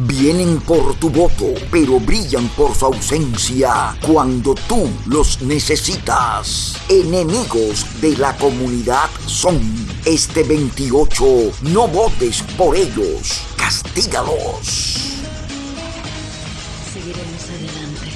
Vienen por tu voto, pero brillan por su ausencia cuando tú los necesitas. Enemigos de la comunidad son. Este 28, no votes por ellos, castígalos. Seguiremos adelante.